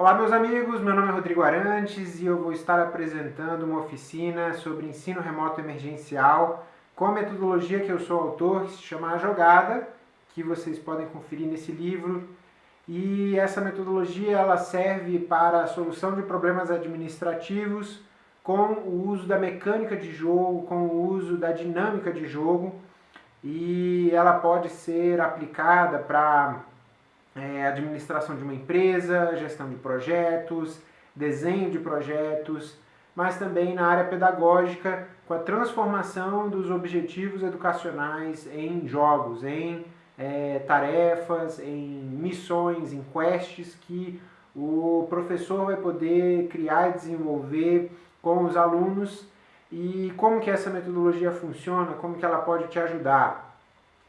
Olá meus amigos, meu nome é Rodrigo Arantes e eu vou estar apresentando uma oficina sobre ensino remoto emergencial com a metodologia que eu sou autor, que se chama A Jogada, que vocês podem conferir nesse livro. E essa metodologia ela serve para a solução de problemas administrativos com o uso da mecânica de jogo, com o uso da dinâmica de jogo e ela pode ser aplicada para é, administração de uma empresa, gestão de projetos, desenho de projetos, mas também na área pedagógica, com a transformação dos objetivos educacionais em jogos, em é, tarefas, em missões, em quests que o professor vai poder criar e desenvolver com os alunos e como que essa metodologia funciona, como que ela pode te ajudar.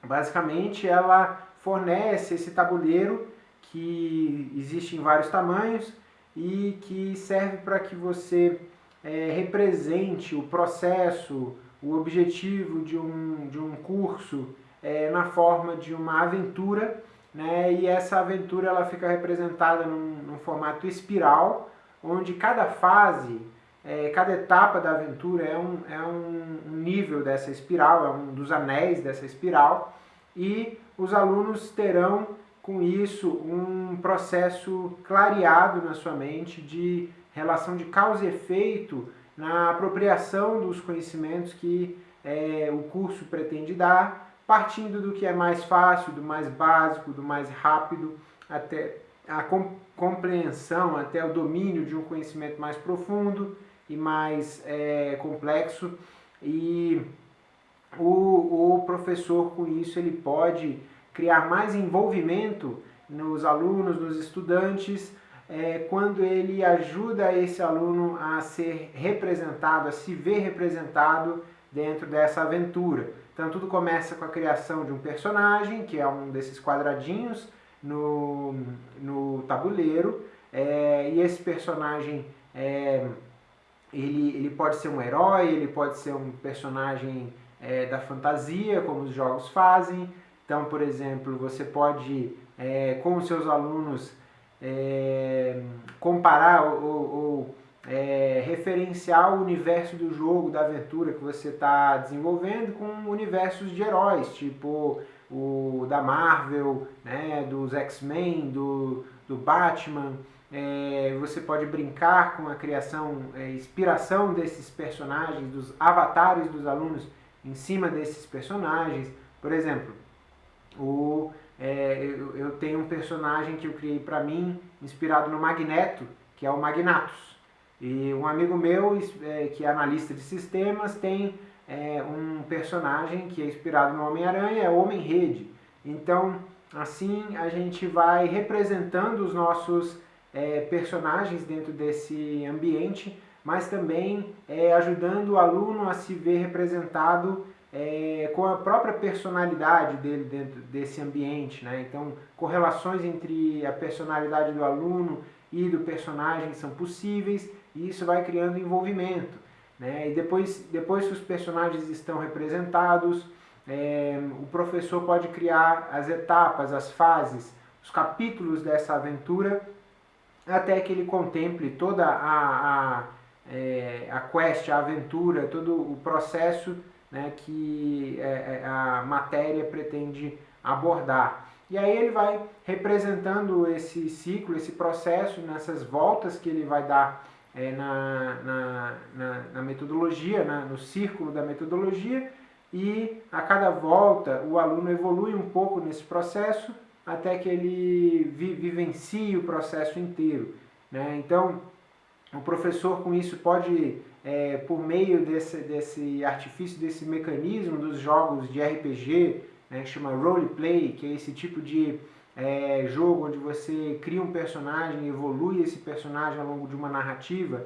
Basicamente, ela fornece esse tabuleiro que existe em vários tamanhos e que serve para que você é, represente o processo, o objetivo de um, de um curso é, na forma de uma aventura, né? e essa aventura ela fica representada num, num formato espiral, onde cada fase, é, cada etapa da aventura é, um, é um, nível dessa espiral, é um dos anéis dessa espiral, e os alunos terão com isso um processo clareado na sua mente de relação de causa e efeito na apropriação dos conhecimentos que é, o curso pretende dar, partindo do que é mais fácil, do mais básico, do mais rápido, até a compreensão, até o domínio de um conhecimento mais profundo e mais é, complexo. E professor, com isso, ele pode criar mais envolvimento nos alunos, nos estudantes, é, quando ele ajuda esse aluno a ser representado, a se ver representado dentro dessa aventura. Então tudo começa com a criação de um personagem, que é um desses quadradinhos no, no tabuleiro, é, e esse personagem é, ele, ele pode ser um herói, ele pode ser um personagem é, da fantasia, como os jogos fazem. Então, por exemplo, você pode, é, com os seus alunos, é, comparar ou, ou é, referenciar o universo do jogo, da aventura que você está desenvolvendo com universos de heróis, tipo o da Marvel, né, dos X-Men, do, do Batman. É, você pode brincar com a criação, é, inspiração desses personagens, dos avatares dos alunos em cima desses personagens. Por exemplo, o, é, eu, eu, tenho um personagem que eu criei para mim, inspirado no Magneto, que é o Magnatus. E um amigo meu, é, que é analista de sistemas, tem é, um personagem que é inspirado no Homem-Aranha, é o Homem-Rede. Então, assim, a gente vai representando os nossos é, personagens dentro desse ambiente, mas também é, ajudando o aluno a se ver representado é, com a própria personalidade dele dentro desse ambiente. Né? Então, correlações entre a personalidade do aluno e do personagem são possíveis e isso vai criando envolvimento. Né? E depois, depois que os personagens estão representados, é, o professor pode criar as etapas, as fases, os capítulos dessa aventura até que ele contemple toda a, a, é, a quest, a aventura, todo o processo né, que é, é, a matéria pretende abordar. E aí ele vai representando esse ciclo, esse processo, nessas voltas que ele vai dar é, na, na, na, na, metodologia, na, no círculo da metodologia, e a cada volta o aluno evolui um pouco nesse processo até que ele vi, vivencie o processo inteiro. Né? Então, o professor com isso pode é, por meio desse, desse artifício, desse mecanismo dos jogos de RPG, né, que chama roleplay, que é esse tipo de é, jogo onde você cria um personagem, evolui esse personagem ao longo de uma narrativa,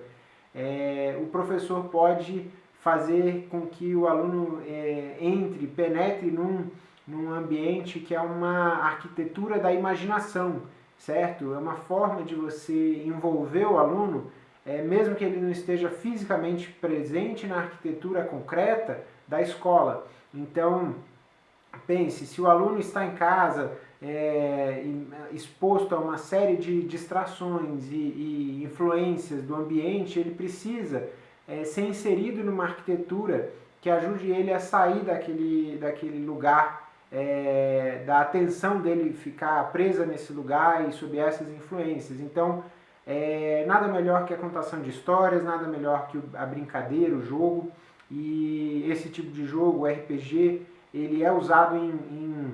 é, o professor pode fazer com que o aluno é, entre, penetre num, num ambiente que é uma arquitetura da imaginação, certo? É uma forma de você envolver o aluno é, mesmo que ele não esteja fisicamente presente na arquitetura concreta da escola. Então, pense, se o aluno está em casa, é, exposto a uma série de distrações e, e influências do ambiente, ele precisa é, ser inserido numa arquitetura que ajude ele a sair daquele, daquele lugar, é, da atenção dele ficar presa nesse lugar e sob essas influências. Então, é, nada melhor que a contação de histórias, nada melhor que a brincadeira, o jogo. E esse tipo de jogo, RPG, ele é usado em, em,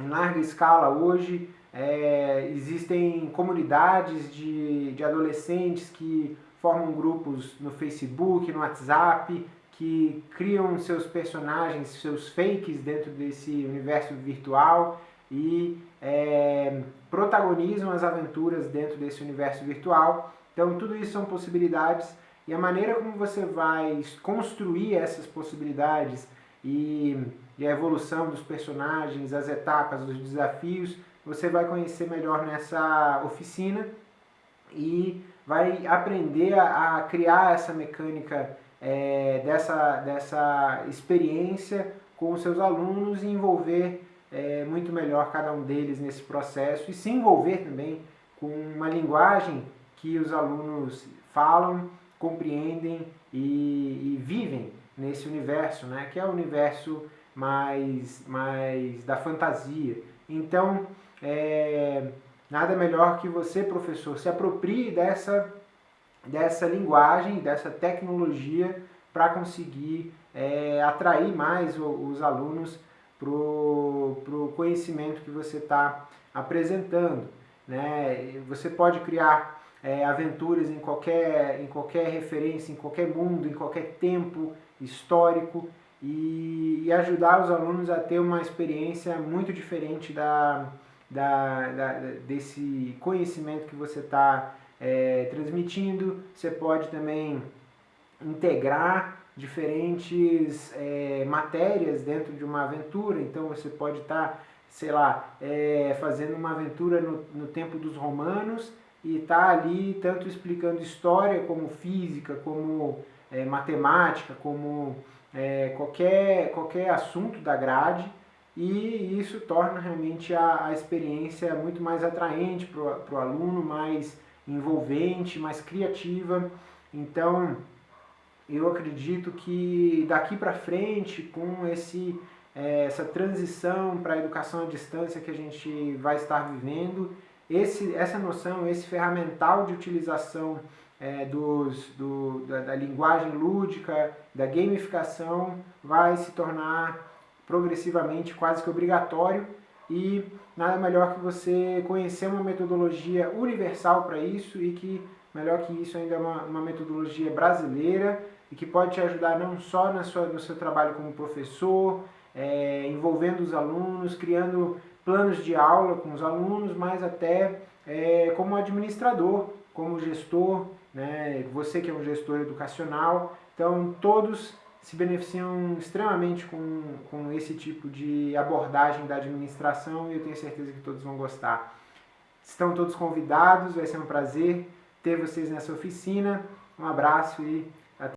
em larga escala hoje. É, existem comunidades de, de adolescentes que formam grupos no Facebook, no WhatsApp, que criam seus personagens, seus fakes dentro desse universo virtual e é, protagonizam as aventuras dentro desse universo virtual. Então tudo isso são possibilidades e a maneira como você vai construir essas possibilidades e, e a evolução dos personagens, as etapas, os desafios, você vai conhecer melhor nessa oficina e vai aprender a, a criar essa mecânica é, dessa, dessa experiência com os seus alunos e envolver é, muito melhor cada um deles nesse processo e se envolver também com uma linguagem que os alunos falam, compreendem e, e vivem nesse universo, né? que é o universo mais, mais da fantasia. Então, é, nada melhor que você, professor, se aproprie dessa, dessa linguagem, dessa tecnologia para conseguir é, atrair mais os alunos para o conhecimento que você está apresentando. Né? Você pode criar é, aventuras em qualquer, em qualquer referência, em qualquer mundo, em qualquer tempo histórico e, e ajudar os alunos a ter uma experiência muito diferente da, da, da desse conhecimento que você está é, transmitindo. Você pode também integrar diferentes é, matérias dentro de uma aventura, então você pode estar, tá, sei lá, é, fazendo uma aventura no, no tempo dos romanos e tá ali tanto explicando história como física, como é, matemática, como é, qualquer, qualquer assunto da grade e isso torna realmente a, a experiência muito mais atraente para o aluno, mais envolvente, mais criativa. Então, eu acredito que daqui para frente, com esse, é, essa transição para a educação à distância que a gente vai estar vivendo, esse, essa noção, esse ferramental de utilização é, dos, do, da, da linguagem lúdica, da gamificação, vai se tornar progressivamente quase que obrigatório. E nada melhor que você conhecer uma metodologia universal para isso e que melhor que isso ainda é uma, uma metodologia brasileira e que pode te ajudar não só na sua, no seu trabalho como professor, é, envolvendo os alunos, criando planos de aula com os alunos, mas até é, como administrador, como gestor, né, você que é um gestor educacional. Então, todos se beneficiam extremamente com, com esse tipo de abordagem da administração e eu tenho certeza que todos vão gostar. Estão todos convidados, vai ser um prazer ter vocês nessa oficina. Um abraço e